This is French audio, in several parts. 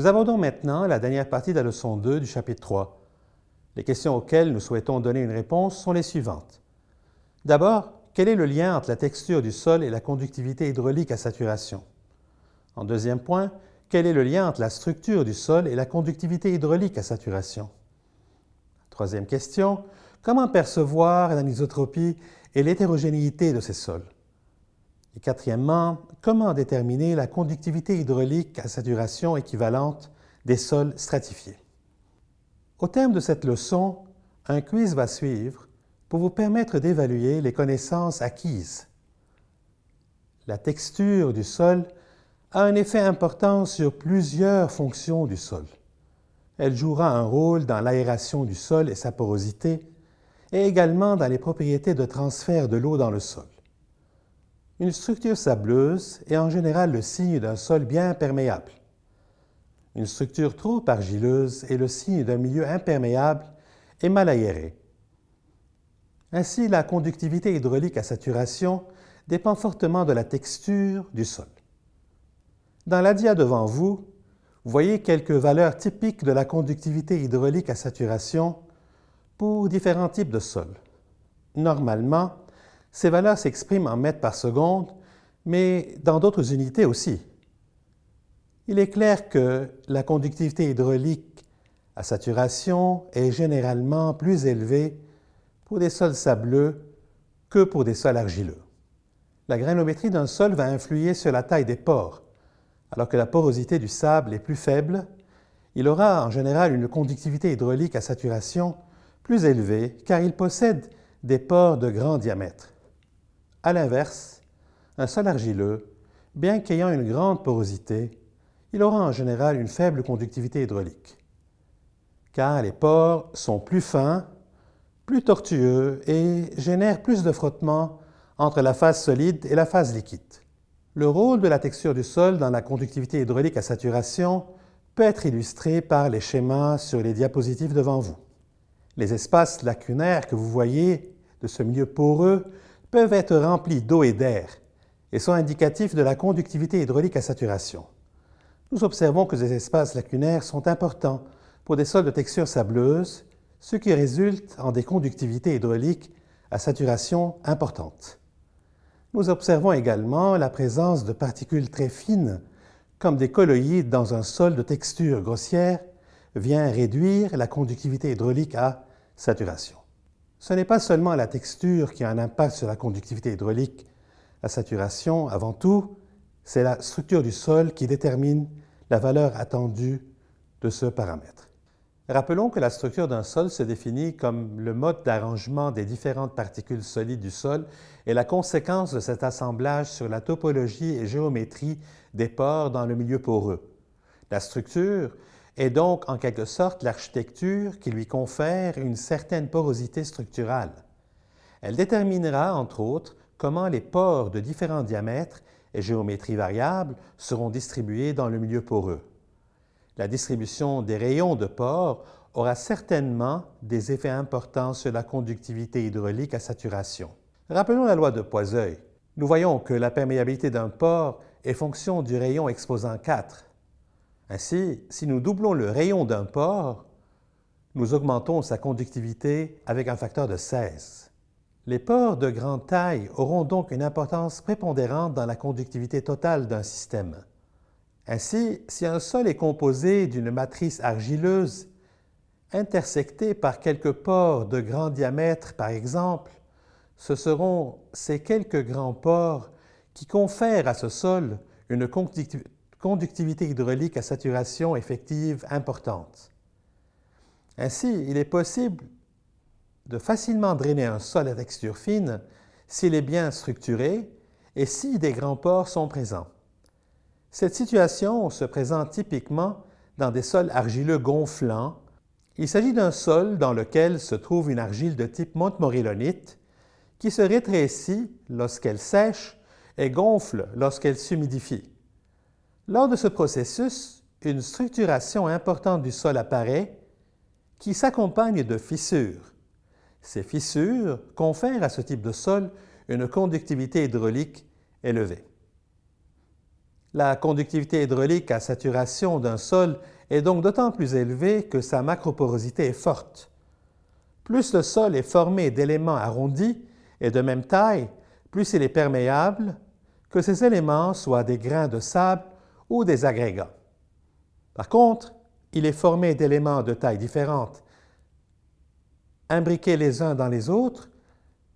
Nous abordons maintenant la dernière partie de la leçon 2 du chapitre 3. Les questions auxquelles nous souhaitons donner une réponse sont les suivantes. D'abord, quel est le lien entre la texture du sol et la conductivité hydraulique à saturation? En deuxième point, quel est le lien entre la structure du sol et la conductivité hydraulique à saturation? Troisième question, comment percevoir l'anisotropie et l'hétérogénéité de ces sols? Et quatrièmement, comment déterminer la conductivité hydraulique à saturation équivalente des sols stratifiés? Au terme de cette leçon, un quiz va suivre pour vous permettre d'évaluer les connaissances acquises. La texture du sol a un effet important sur plusieurs fonctions du sol. Elle jouera un rôle dans l'aération du sol et sa porosité, et également dans les propriétés de transfert de l'eau dans le sol. Une structure sableuse est en général le signe d'un sol bien perméable. Une structure trop argileuse est le signe d'un milieu imperméable et mal aéré. Ainsi, la conductivité hydraulique à saturation dépend fortement de la texture du sol. Dans la dia devant vous, vous voyez quelques valeurs typiques de la conductivité hydraulique à saturation pour différents types de sols. Normalement, ces valeurs s'expriment en mètres par seconde, mais dans d'autres unités aussi. Il est clair que la conductivité hydraulique à saturation est généralement plus élevée pour des sols sableux que pour des sols argileux. La grainométrie d'un sol va influer sur la taille des pores. Alors que la porosité du sable est plus faible, il aura en général une conductivité hydraulique à saturation plus élevée car il possède des pores de grand diamètre. À l'inverse, un sol argileux, bien qu'ayant une grande porosité, il aura en général une faible conductivité hydraulique, car les pores sont plus fins, plus tortueux et génèrent plus de frottement entre la phase solide et la phase liquide. Le rôle de la texture du sol dans la conductivité hydraulique à saturation peut être illustré par les schémas sur les diapositives devant vous. Les espaces lacunaires que vous voyez de ce milieu poreux peuvent être remplis d'eau et d'air et sont indicatifs de la conductivité hydraulique à saturation. Nous observons que ces espaces lacunaires sont importants pour des sols de texture sableuse, ce qui résulte en des conductivités hydrauliques à saturation importantes. Nous observons également la présence de particules très fines, comme des colloïdes dans un sol de texture grossière, vient réduire la conductivité hydraulique à saturation. Ce n'est pas seulement la texture qui a un impact sur la conductivité hydraulique à saturation, avant tout, c'est la structure du sol qui détermine la valeur attendue de ce paramètre. Rappelons que la structure d'un sol se définit comme le mode d'arrangement des différentes particules solides du sol et la conséquence de cet assemblage sur la topologie et géométrie des pores dans le milieu poreux. La structure est donc en quelque sorte l'architecture qui lui confère une certaine porosité structurale. Elle déterminera, entre autres, comment les pores de différents diamètres et géométrie variable seront distribués dans le milieu poreux. La distribution des rayons de pores aura certainement des effets importants sur la conductivité hydraulique à saturation. Rappelons la loi de Poiseuil. Nous voyons que la perméabilité d'un pore est fonction du rayon exposant 4. Ainsi, si nous doublons le rayon d'un pore, nous augmentons sa conductivité avec un facteur de 16. Les pores de grande taille auront donc une importance prépondérante dans la conductivité totale d'un système. Ainsi, si un sol est composé d'une matrice argileuse intersectée par quelques pores de grand diamètre, par exemple, ce seront ces quelques grands pores qui confèrent à ce sol une conductivité conductivité hydraulique à saturation effective importante. Ainsi, il est possible de facilement drainer un sol à texture fine s'il est bien structuré et si des grands pores sont présents. Cette situation se présente typiquement dans des sols argileux gonflants. Il s'agit d'un sol dans lequel se trouve une argile de type montmorillonite qui se rétrécit lorsqu'elle sèche et gonfle lorsqu'elle s'humidifie. Lors de ce processus, une structuration importante du sol apparaît qui s'accompagne de fissures. Ces fissures confèrent à ce type de sol une conductivité hydraulique élevée. La conductivité hydraulique à saturation d'un sol est donc d'autant plus élevée que sa macroporosité est forte. Plus le sol est formé d'éléments arrondis et de même taille, plus il est perméable, que ces éléments soient des grains de sable ou des agrégats. Par contre, il est formé d'éléments de taille différente, imbriqués les uns dans les autres,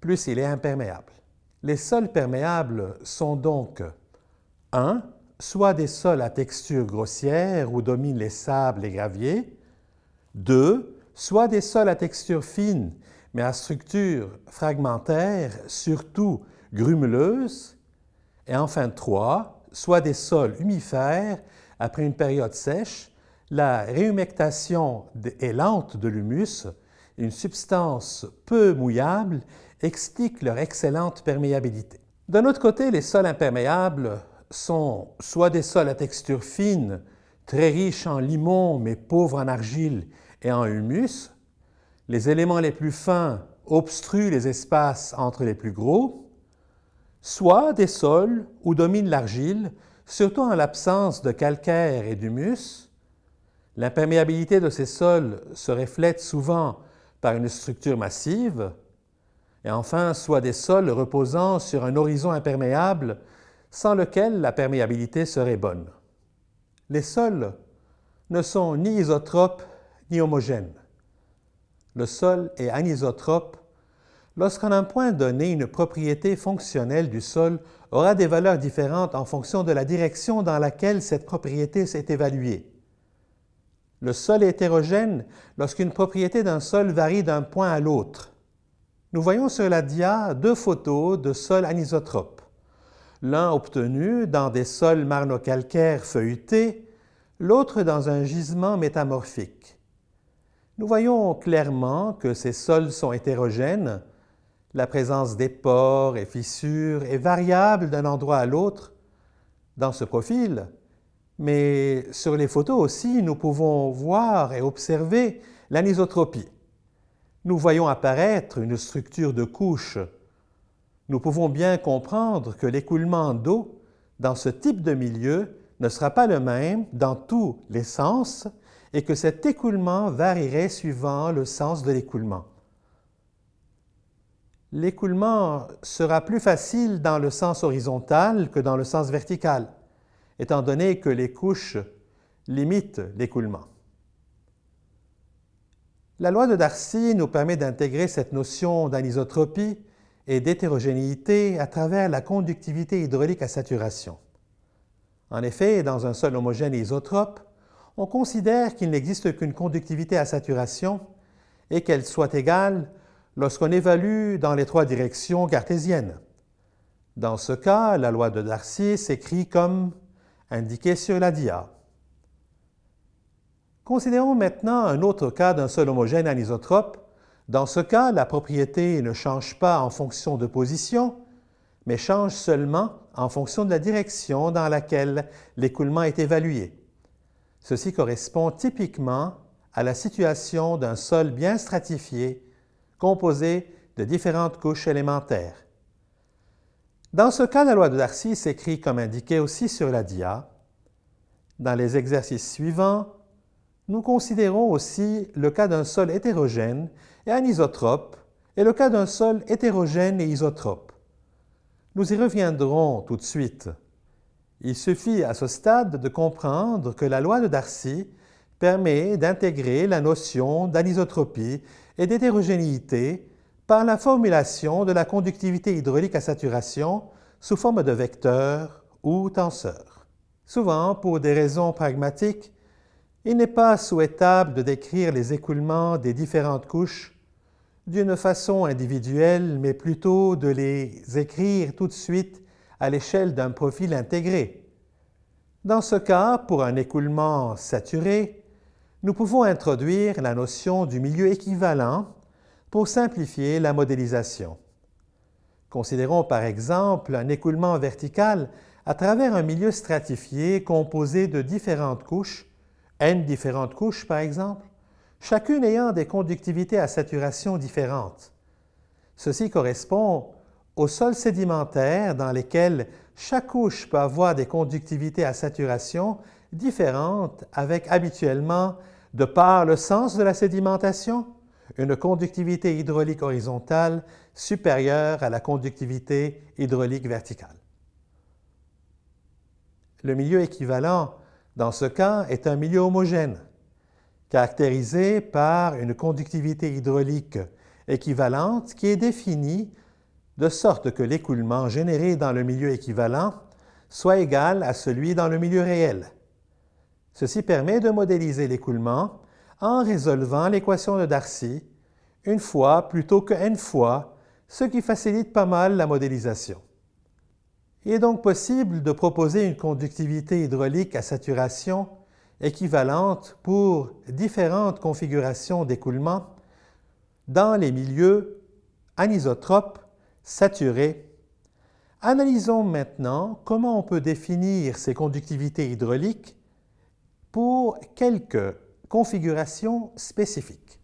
plus il est imperméable. Les sols perméables sont donc 1 soit des sols à texture grossière où dominent les sables et graviers, 2. soit des sols à texture fine mais à structure fragmentaire, surtout grumeleuse, et enfin 3. Soit des sols humifères après une période sèche, la réhumectation est lente de l'humus, une substance peu mouillable, explique leur excellente perméabilité. D'un autre côté, les sols imperméables sont soit des sols à texture fine, très riches en limon mais pauvres en argile et en humus. Les éléments les plus fins obstruent les espaces entre les plus gros, soit des sols où domine l'argile, surtout en l'absence de calcaire et d'humus. L'imperméabilité de ces sols se reflète souvent par une structure massive, et enfin, soit des sols reposant sur un horizon imperméable sans lequel la perméabilité serait bonne. Les sols ne sont ni isotropes ni homogènes. Le sol est anisotrope lorsqu'en un point donné, une propriété fonctionnelle du sol aura des valeurs différentes en fonction de la direction dans laquelle cette propriété s'est évaluée. Le sol est hétérogène lorsqu'une propriété d'un sol varie d'un point à l'autre. Nous voyons sur la dia deux photos de sols anisotropes l'un obtenu dans des sols marno-calcaires feuilletés, l'autre dans un gisement métamorphique. Nous voyons clairement que ces sols sont hétérogènes, la présence des pores et fissures est variable d'un endroit à l'autre dans ce profil, mais sur les photos aussi, nous pouvons voir et observer l'anisotropie. Nous voyons apparaître une structure de couches nous pouvons bien comprendre que l'écoulement d'eau dans ce type de milieu ne sera pas le même dans tous les sens et que cet écoulement varierait suivant le sens de l'écoulement. L'écoulement sera plus facile dans le sens horizontal que dans le sens vertical, étant donné que les couches limitent l'écoulement. La loi de Darcy nous permet d'intégrer cette notion d'anisotropie et d'hétérogénéité à travers la conductivité hydraulique à saturation. En effet, dans un sol homogène et isotrope, on considère qu'il n'existe qu'une conductivité à saturation et qu'elle soit égale lorsqu'on évalue dans les trois directions cartésiennes. Dans ce cas, la loi de Darcy s'écrit comme indiqué sur la dia. Considérons maintenant un autre cas d'un sol homogène anisotrope dans ce cas, la propriété ne change pas en fonction de position, mais change seulement en fonction de la direction dans laquelle l'écoulement est évalué. Ceci correspond typiquement à la situation d'un sol bien stratifié, composé de différentes couches élémentaires. Dans ce cas, la loi de Darcy s'écrit comme indiqué aussi sur la dia. Dans les exercices suivants, nous considérons aussi le cas d'un sol hétérogène et anisotrope et le cas d'un sol hétérogène et isotrope. Nous y reviendrons tout de suite. Il suffit à ce stade de comprendre que la loi de Darcy permet d'intégrer la notion d'anisotropie et d'hétérogénéité par la formulation de la conductivité hydraulique à saturation sous forme de vecteur ou tenseur. Souvent, pour des raisons pragmatiques, il n'est pas souhaitable de décrire les écoulements des différentes couches d'une façon individuelle, mais plutôt de les écrire tout de suite à l'échelle d'un profil intégré. Dans ce cas, pour un écoulement saturé, nous pouvons introduire la notion du milieu équivalent pour simplifier la modélisation. Considérons par exemple un écoulement vertical à travers un milieu stratifié composé de différentes couches n différentes couches, par exemple, chacune ayant des conductivités à saturation différentes. Ceci correspond aux sols sédimentaires dans lesquels chaque couche peut avoir des conductivités à saturation différentes avec habituellement, de par le sens de la sédimentation, une conductivité hydraulique horizontale supérieure à la conductivité hydraulique verticale. Le milieu équivalent, dans ce cas, est un milieu homogène, caractérisé par une conductivité hydraulique équivalente qui est définie de sorte que l'écoulement généré dans le milieu équivalent soit égal à celui dans le milieu réel. Ceci permet de modéliser l'écoulement en résolvant l'équation de Darcy une fois plutôt que n fois, ce qui facilite pas mal la modélisation. Il est donc possible de proposer une conductivité hydraulique à saturation équivalente pour différentes configurations d'écoulement dans les milieux anisotropes saturés. Analysons maintenant comment on peut définir ces conductivités hydrauliques pour quelques configurations spécifiques.